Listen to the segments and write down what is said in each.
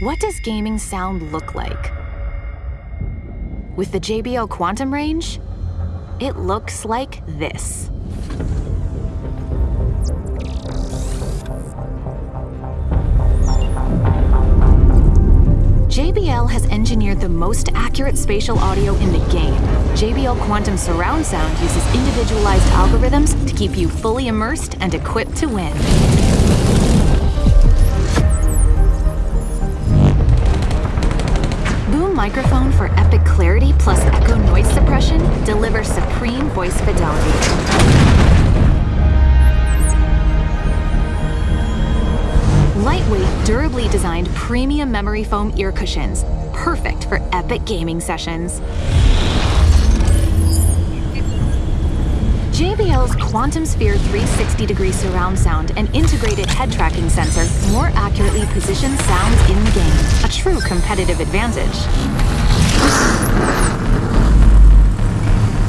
What does gaming sound look like? With the JBL Quantum range, it looks like this. JBL has engineered the most accurate spatial audio in the game. JBL Quantum Surround Sound uses individualized algorithms to keep you fully immersed and equipped to win. Microphone for epic clarity plus echo noise suppression delivers supreme voice fidelity. Lightweight, durably designed premium memory foam ear cushions, perfect for epic gaming sessions. JBL's Quantum Sphere 360 degree surround sound and integrated head tracking sensor more accurately position sounds in the game, a true competitive advantage.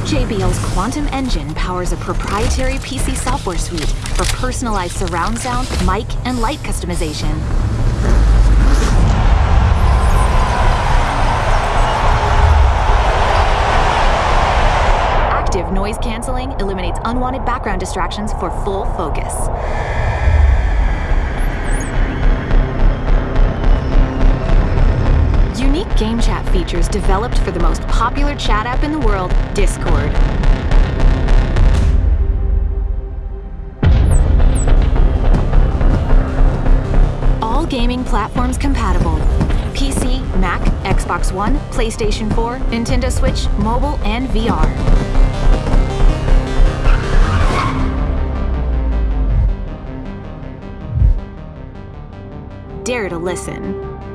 JBL's Quantum Engine powers a proprietary PC software suite for personalized surround sound, mic, and light customization. Active noise canceling eliminates unwanted background distractions for full focus. Unique game chat features developed for the most popular chat app in the world, Discord. All gaming platforms compatible. PC, Mac, Xbox One, PlayStation 4, Nintendo Switch, mobile, and VR. dare to listen.